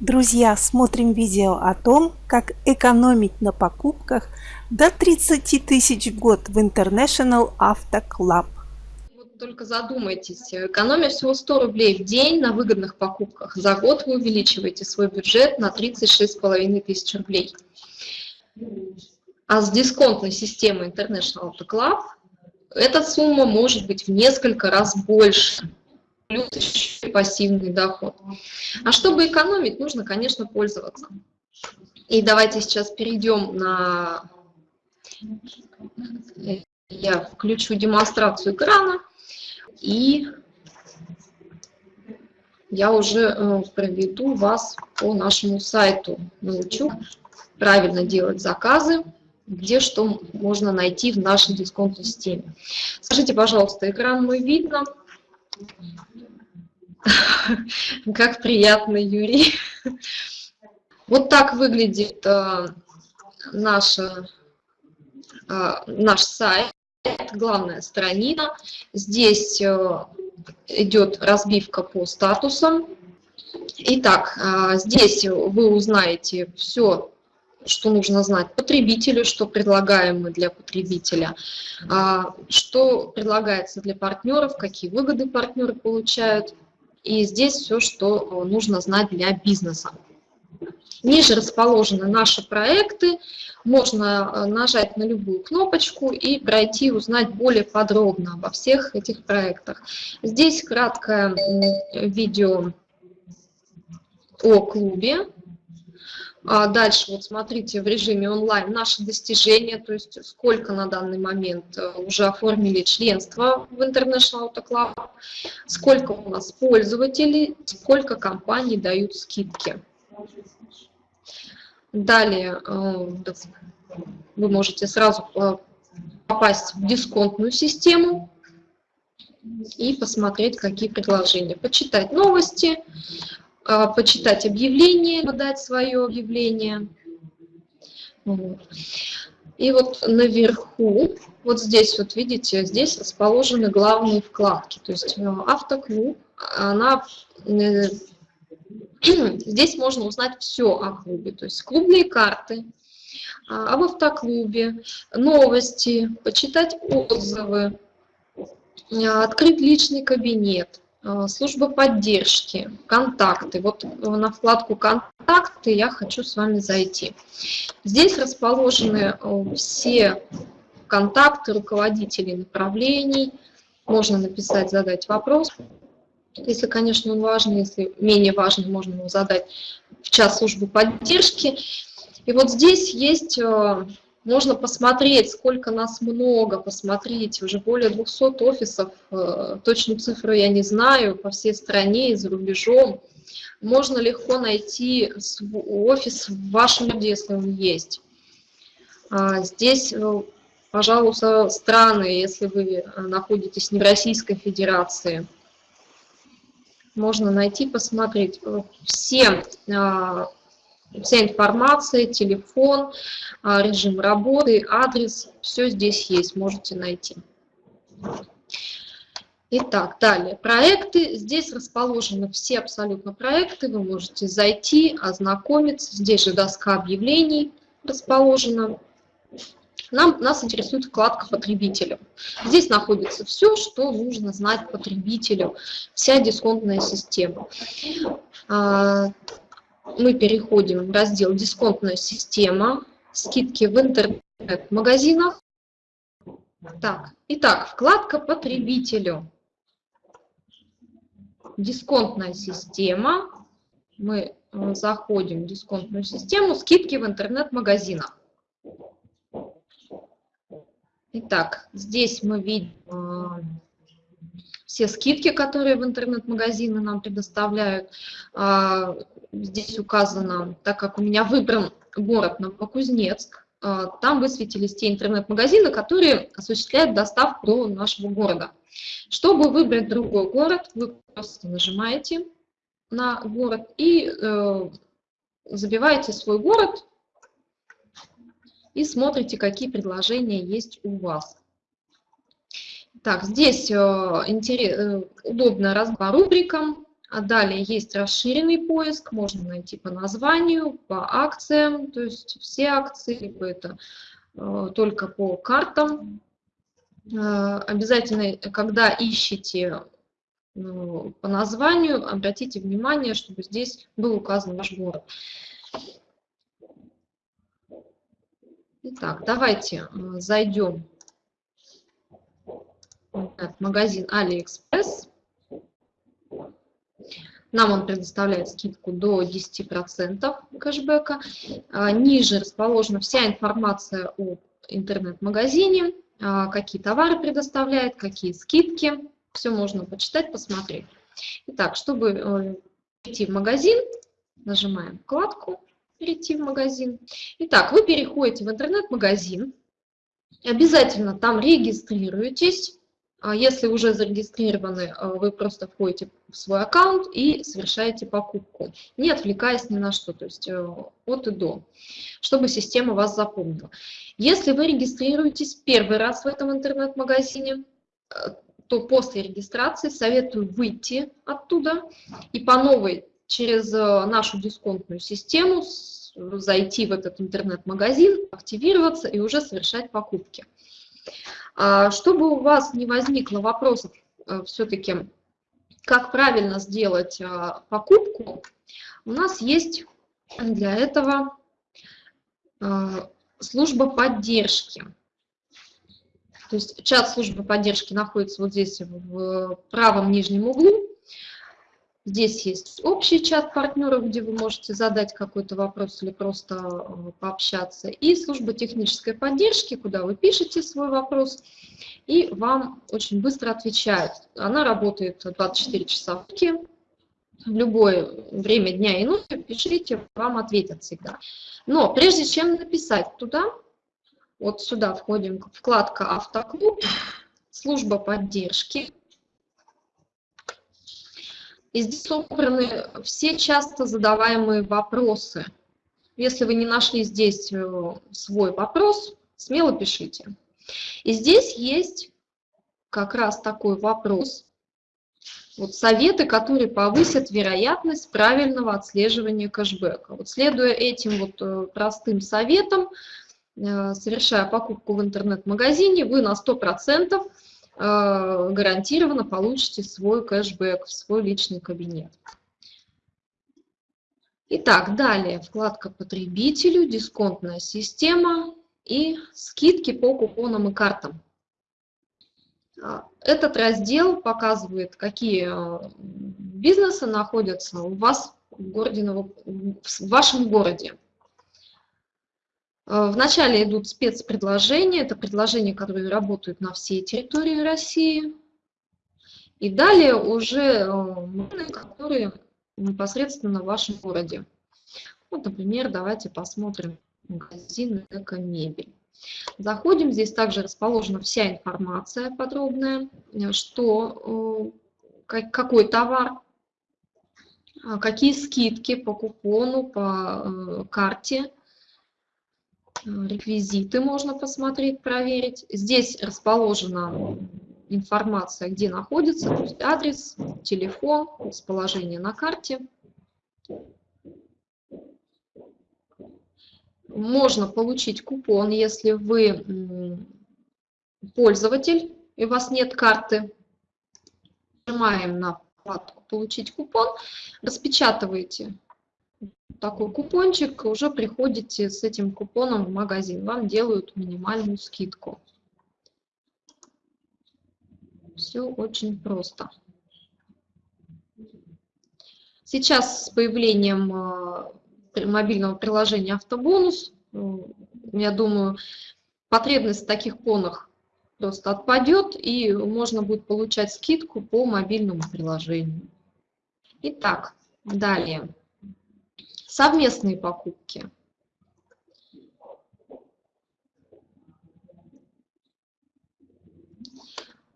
Друзья, смотрим видео о том, как экономить на покупках до 30 тысяч в год в International Auto Club. Вот только задумайтесь, экономя всего 100 рублей в день на выгодных покупках, за год вы увеличиваете свой бюджет на 36,5 тысяч рублей. А с дисконтной системой International Auto Club эта сумма может быть в несколько раз больше плюс еще пассивный доход. А чтобы экономить, нужно, конечно, пользоваться. И давайте сейчас перейдем на... Я включу демонстрацию экрана, и я уже э, проведу вас по нашему сайту, научу правильно делать заказы, где что можно найти в нашей дисконтной системе. Скажите, пожалуйста, экран мой видно? Как приятно, Юрий. Вот так выглядит э, наша, э, наш сайт, главная страница. Здесь э, идет разбивка по статусам. Итак, здесь вы узнаете все, что нужно знать потребителю, что предлагаем мы для потребителя, что предлагается для партнеров, какие выгоды партнеры получают – и здесь все, что э, нужно знать для бизнеса. Ниже расположены наши проекты. Можно э, нажать на любую кнопочку и пройти узнать более подробно обо всех этих проектах. Здесь краткое видео о клубе. А дальше, вот смотрите, в режиме онлайн наши достижения, то есть сколько на данный момент э, уже оформили членство в International Auto Club, сколько у нас пользователей, сколько компаний дают скидки. Далее э, вы можете сразу э, попасть в дисконтную систему и посмотреть, какие предложения. Почитать новости, почитать объявление, подать свое объявление. И вот наверху, вот здесь вот видите, здесь расположены главные вкладки. То есть э, автоклуб, она, э, здесь можно узнать все о клубе. То есть клубные карты, а, об автоклубе, новости, почитать отзывы, открыть личный кабинет, служба поддержки, контакты. Вот на вкладку «Контакты» я хочу с вами зайти. Здесь расположены э, все контакты руководителей направлений. Можно написать, задать вопрос. Если, конечно, он важный, если менее важный, можно его задать в час службы поддержки. И вот здесь есть э, можно посмотреть, сколько нас много, посмотреть, уже более 200 офисов, э, точную цифру я не знаю, по всей стране и за рубежом. Можно легко найти офис в вашем городе, если он есть. А, здесь, э, пожалуйста, страны, если вы находитесь не в Российской Федерации, можно найти, посмотреть. Все а, Вся информация, телефон, а, режим работы, адрес, все здесь есть, можете найти. Итак, далее. Проекты. Здесь расположены все абсолютно проекты. Вы можете зайти, ознакомиться. Здесь же доска объявлений расположена. Нам, нас интересует вкладка потребителю. Здесь находится все, что нужно знать потребителю, вся дисконтная система. Мы переходим в раздел «Дисконтная система», скидки в интернет-магазинах. Так, итак, вкладка «Потребителю». Дисконтная система. Мы э, заходим в дисконтную систему, скидки в интернет-магазинах. Итак, здесь мы видим э, все скидки, которые в интернет-магазины нам предоставляют. А, здесь указано, так как у меня выбран город Новокузнецк, а, там высветились те интернет-магазины, которые осуществляют доставку до нашего города. Чтобы выбрать другой город, вы просто нажимаете на город и э, забиваете свой город и смотрите, какие предложения есть у вас. Так, здесь э, интерес, э, удобно раз рубрикам, А далее есть расширенный поиск, можно найти по названию, по акциям, то есть все акции, либо это э, только по картам. Обязательно, когда ищете ну, по названию, обратите внимание, чтобы здесь был указан ваш город. Итак, давайте зайдем в магазин AliExpress. Нам он предоставляет скидку до 10% кэшбэка. А, ниже расположена вся информация о интернет-магазине, а, какие товары предоставляет, какие скидки. Все можно почитать, посмотреть. Итак, чтобы э, перейти в магазин, нажимаем вкладку «Перейти в магазин». Итак, вы переходите в интернет-магазин, обязательно там регистрируетесь. А если уже зарегистрированы, э, вы просто входите в свой аккаунт и совершаете покупку, не отвлекаясь ни на что, то есть э, от и до, чтобы система вас запомнила. Если вы регистрируетесь первый раз в этом интернет-магазине, э, то после регистрации советую выйти оттуда и по новой через нашу дисконтную систему зайти в этот интернет-магазин, активироваться и уже совершать покупки. А, чтобы у вас не возникло вопросов э, все-таки, как правильно сделать а, покупку, у нас есть для этого а, служба поддержки. То есть чат службы поддержки находится вот здесь в правом нижнем углу. Здесь есть общий чат партнеров, где вы можете задать какой-то вопрос или просто э, пообщаться. И служба технической поддержки, куда вы пишете свой вопрос, и вам очень быстро отвечают. Она работает 24 часа в сутки, в любое время дня и ночи пишите, вам ответят всегда. Но прежде чем написать туда, вот сюда входим, вкладка «Автоклуб», служба поддержки, и здесь собраны все часто задаваемые вопросы. Если вы не нашли здесь э, свой вопрос, смело пишите. И здесь есть как раз такой вопрос. Вот советы, которые повысят вероятность правильного отслеживания кэшбэка. Вот следуя этим вот э, простым советам, э, совершая покупку в интернет-магазине, вы на 100% Э, гарантированно получите свой кэшбэк в свой личный кабинет. Итак, далее вкладка «Потребителю», «Дисконтная система» и «Скидки по купонам и картам». А, этот раздел показывает, какие э, бизнесы находятся у вас в, городе, в вашем городе. Э, Вначале идут спецпредложения, это предложения, которые работают на всей территории России. И далее уже э, магазины, которые непосредственно в вашем городе. Вот, например, давайте посмотрим магазин «Эко-мебель». Заходим, здесь также расположена вся информация подробная, э, что, какой товар, какие скидки по купону, по карте – реквизиты можно посмотреть, проверить. Здесь расположена информация, где находится, то есть адрес, телефон, расположение на карте. Можно получить купон, если вы пользователь и у вас нет карты. Нажимаем на вкладку «Получить купон», распечатываете такой купончик, уже приходите с этим купоном в магазин, вам делают минимальную скидку. Все очень просто. Сейчас с появлением э, мобильного приложения «Автобонус», э, я думаю, потребность в таких понах просто отпадет, и можно будет получать скидку по мобильному приложению. Итак, далее. Совместные покупки.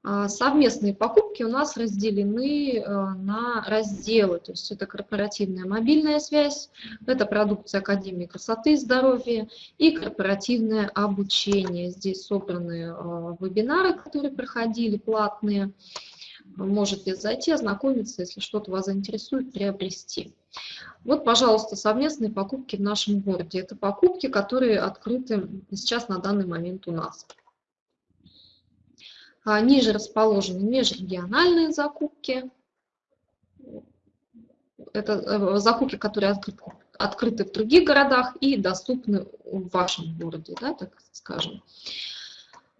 А, совместные покупки у нас разделены э, на разделы, то есть это корпоративная мобильная связь, это продукция Академии красоты и здоровья и корпоративное обучение. Здесь собраны э, вебинары, которые проходили, платные. Можете зайти, ознакомиться, если что-то вас заинтересует, приобрести. Вот, пожалуйста, совместные покупки в нашем городе. Это покупки, которые открыты сейчас на данный момент у нас. А ниже расположены межрегиональные закупки. Это э, закупки, которые открыты, открыты в других городах и доступны в вашем городе, да, так скажем.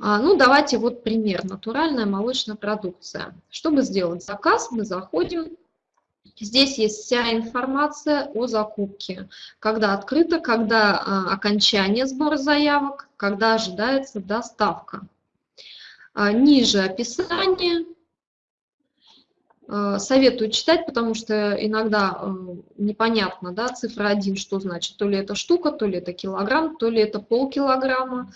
А, ну, давайте вот пример. Натуральная молочная продукция. Чтобы сделать заказ, мы заходим. Здесь есть вся информация о закупке. Когда открыто, когда а, окончание сбора заявок, когда ожидается доставка. А, ниже описание. Советую читать, потому что иногда непонятно, да, цифра 1, что значит. То ли это штука, то ли это килограмм, то ли это полкилограмма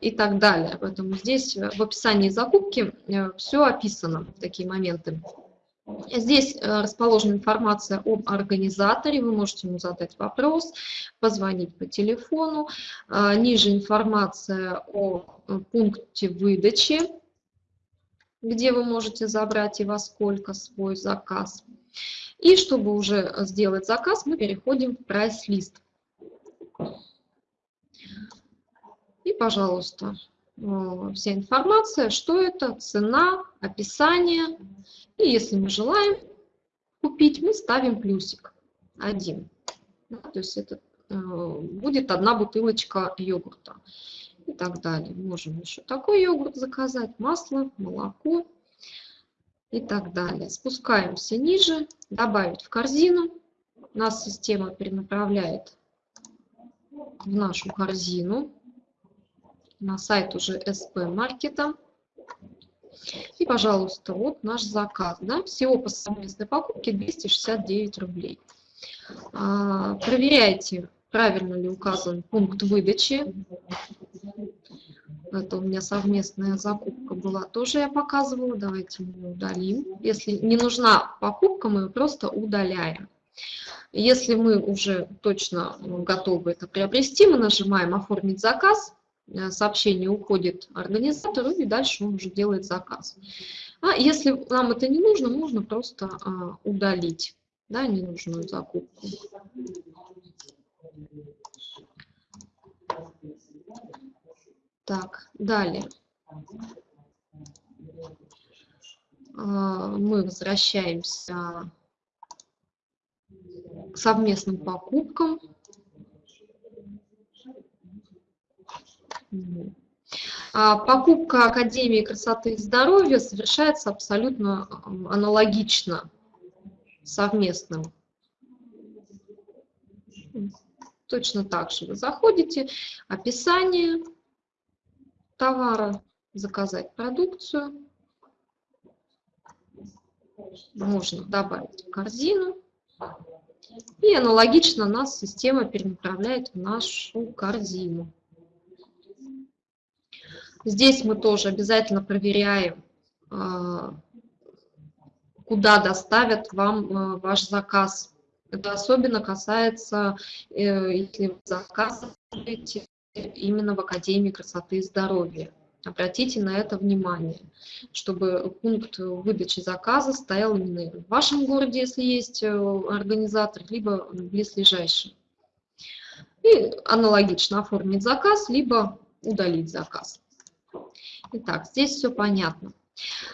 и так далее. Поэтому здесь э, в описании закупки э, все описано, такие моменты. Здесь э, расположена информация об организаторе, вы можете ему задать вопрос, позвонить по телефону. Ниже информация о пункте выдачи, где вы можете забрать и во сколько свой заказ. И чтобы уже сделать заказ, мы переходим в прайс-лист. И, пожалуйста, э, вся информация, что это, цена, описание. И если мы желаем купить, мы ставим плюсик один. Да, то есть это э, будет одна бутылочка йогурта и так далее. Можем еще такой йогурт заказать, масло, молоко и так далее. Спускаемся ниже, добавить в корзину. Нас система перенаправляет в нашу корзину на сайт уже СП маркета. И, пожалуйста, вот наш заказ. Да? Всего по совместной покупке 269 рублей. А, проверяйте, правильно ли указан пункт выдачи. Это у меня совместная закупка была, тоже я показывала. Давайте мы удалим. Если не нужна покупка, мы ее просто удаляем. Если мы уже точно готовы это приобрести, мы нажимаем «Оформить заказ», сообщение уходит организатору, и дальше он уже делает заказ. А если нам это не нужно, можно просто а, удалить да, ненужную закупку. Так, далее. А, мы возвращаемся к совместным покупкам. Покупка Академии красоты и здоровья совершается абсолютно аналогично совместным. Точно так же вы заходите, описание товара, заказать продукцию. Можно добавить в корзину. И аналогично нас система перенаправляет в нашу корзину. Здесь мы тоже обязательно проверяем, а, куда доставят вам а, ваш заказ. Это особенно касается, э, если вы заказываете именно в Академии красоты и здоровья. Обратите на это внимание, чтобы пункт выдачи заказа стоял именно в вашем городе, если есть э, организатор, либо в близлежащем. И аналогично оформить заказ, либо удалить заказ. Итак, здесь все понятно.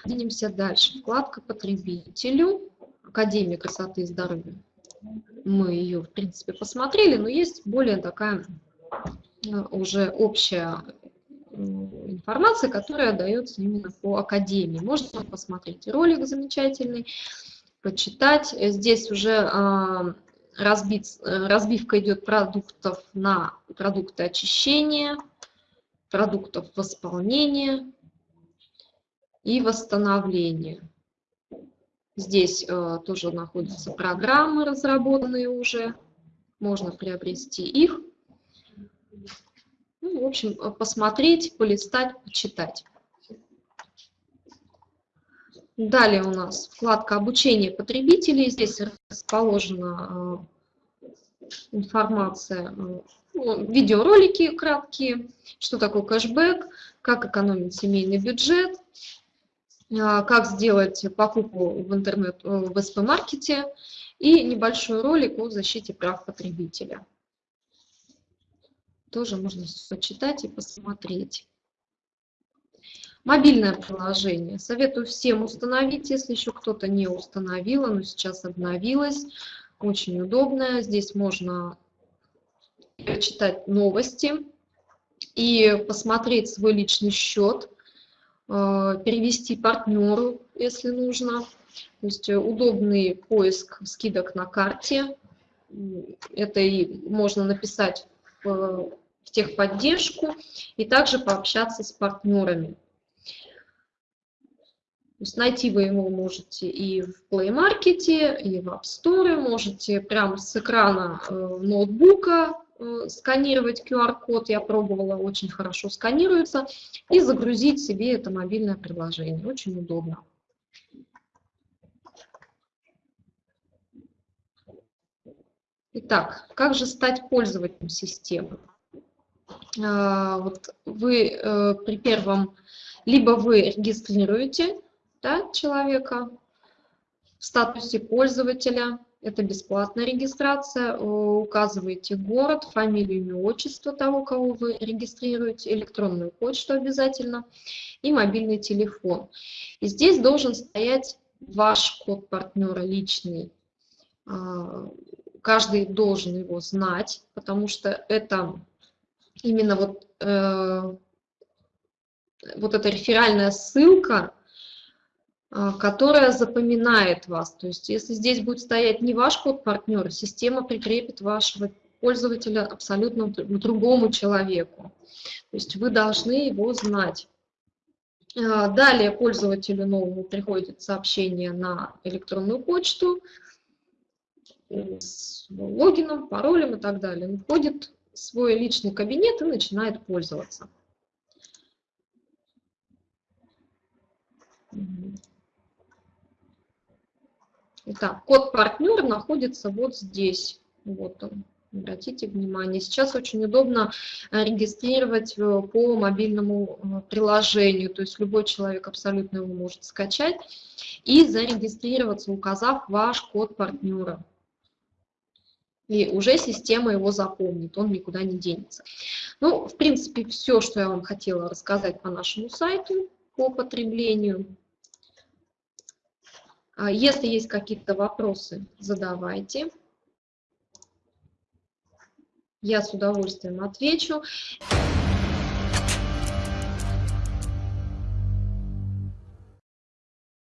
Двинемся дальше. Вкладка потребителю. Академия красоты и здоровья. Мы ее, в принципе, посмотрели, но есть более такая э, уже общая информация, которая дается именно по академии. Можно посмотреть ролик замечательный, почитать. Здесь уже а, разбит, разбивка идет продуктов на продукты очищения, продуктов восполнения и восстановления. Здесь э, тоже находятся программы, разработанные уже. Можно приобрести их. Ну, в общем, э, посмотреть, полистать, почитать. Далее у нас вкладка «Обучение потребителей». Здесь расположена э, информация э, видеоролики краткие, что такое кэшбэк, как экономить семейный бюджет. а, как сделать покупку в интернет э, в СП-маркете и небольшой ролик о защите прав потребителя. Тоже можно почитать и посмотреть. Мобильное приложение. Советую всем установить, если еще кто-то не установил, оно сейчас обновилось. Очень удобное. Здесь можно читать новости и посмотреть свой личный счет, э, перевести партнеру, если нужно. То есть удобный поиск скидок на карте. Это и можно написать в техподдержку и также пообщаться с партнерами. То есть найти вы его можете и в Play Market, и в App Store, можете прямо с экрана э, ноутбука э, сканировать QR-код, я пробовала, очень хорошо сканируется, и загрузить себе это мобильное приложение, очень удобно. Итак, как же стать пользователем системы? А, вот вы э, при первом, либо вы регистрируете да, человека в статусе пользователя, это бесплатная регистрация, указываете город, фамилию, имя, отчество того, кого вы регистрируете, электронную почту обязательно и мобильный телефон. И здесь должен стоять ваш код партнера личный. А, каждый должен его знать, потому что это именно вот, э, вот эта реферальная ссылка, э, которая запоминает вас. То есть если здесь будет стоять не ваш код партнера, система прикрепит вашего пользователя абсолютно другому человеку. То есть вы должны его знать. Э, далее пользователю новому приходит сообщение на электронную почту с логином, паролем и так далее. Он входит свой личный кабинет и начинает пользоваться. Итак, код партнер находится вот здесь. Вот он. Обратите внимание. Сейчас очень удобно э, регистрировать э, по мобильному э, приложению. То есть любой человек абсолютно его может скачать и зарегистрироваться, указав ваш код партнера и уже система его запомнит, он никуда не денется. Ну, в принципе, все, что я вам хотела рассказать по нашему сайту, по потреблению. А если есть какие-то вопросы, задавайте. Я с удовольствием отвечу.